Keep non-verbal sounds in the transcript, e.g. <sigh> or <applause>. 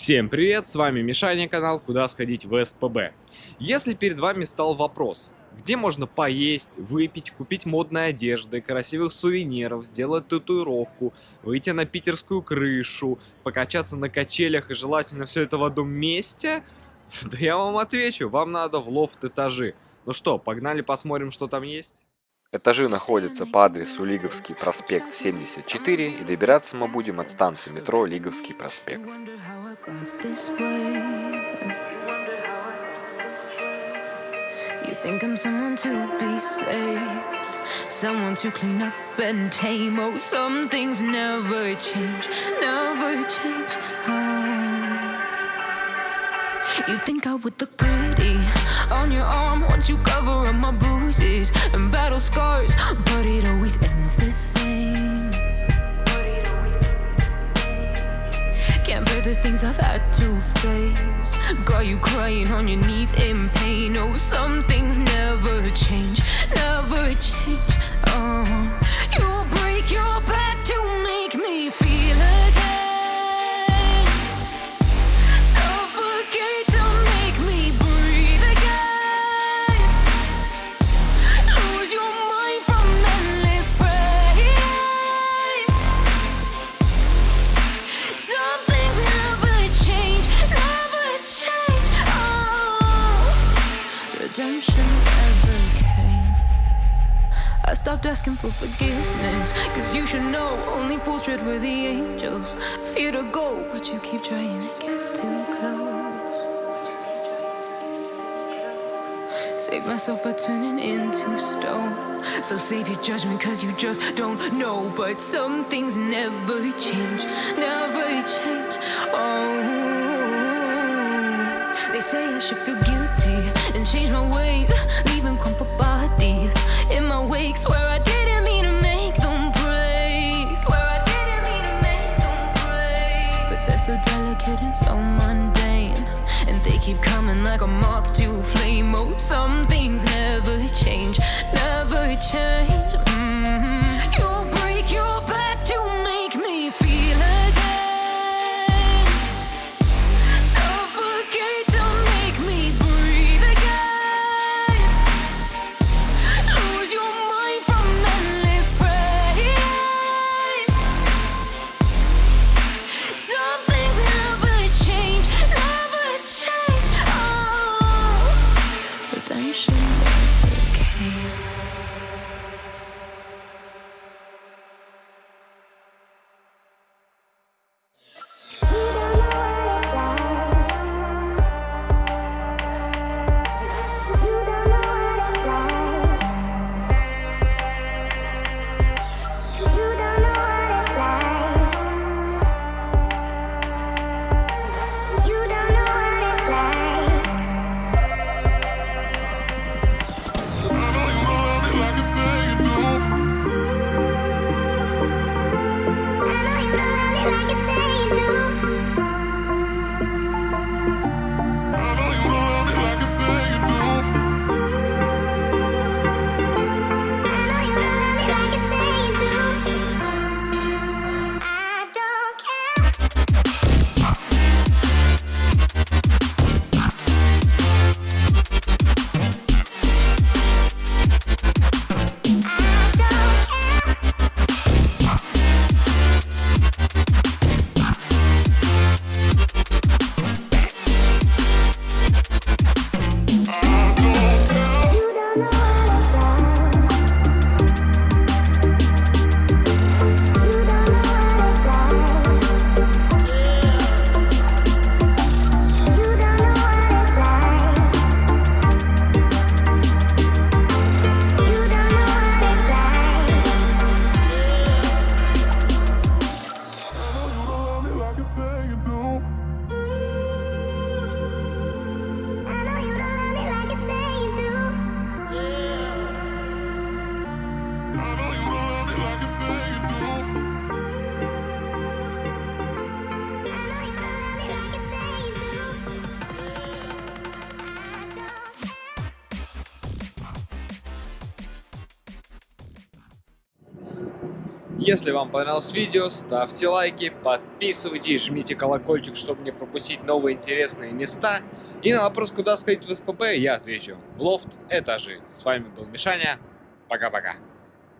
Всем привет, с вами Мишаня, канал «Куда сходить в СПБ». Если перед вами стал вопрос, где можно поесть, выпить, купить модной одежды, красивых сувениров, сделать татуировку, выйти на питерскую крышу, покачаться на качелях и желательно все это в одном месте, <laughs> да я вам отвечу, вам надо в лофт-этажи. Ну что, погнали посмотрим, что там есть? Этажи находятся по адресу Лиговский проспект 74 и добираться мы будем от станции метро Лиговский проспект. You think I'm someone to be saved Someone to clean up and tame Oh, some things never change, never change oh. You think I would look pretty on your arm once you cover up my bruises and battle scars, but it always ends the same. Can't bear the things I've had to face. Got you crying on your knees in pain. Oh, some things never change, never change. Redemption never came. I stopped asking for forgiveness, cause you should know only fools tread where the angels fear to go, but you keep trying to get too close. Save myself by turning into stone. So save your judgment, cause you just don't know. But some things never change, never change. Oh, they say I should feel guilty and change my ways, leaving crumpled bodies in my wakes where I didn't mean to make them break. Swear I didn't mean to make them break. But they're so delicate and so mundane. And they keep coming like a moth to a flame. Oh, some things never change, never change. Если вам понравилось видео, ставьте лайки, подписывайтесь, жмите колокольчик, чтобы не пропустить новые интересные места. И на вопрос, куда сходить в СПБ, я отвечу. В лофт этажи. С вами был Мишаня. Пока-пока.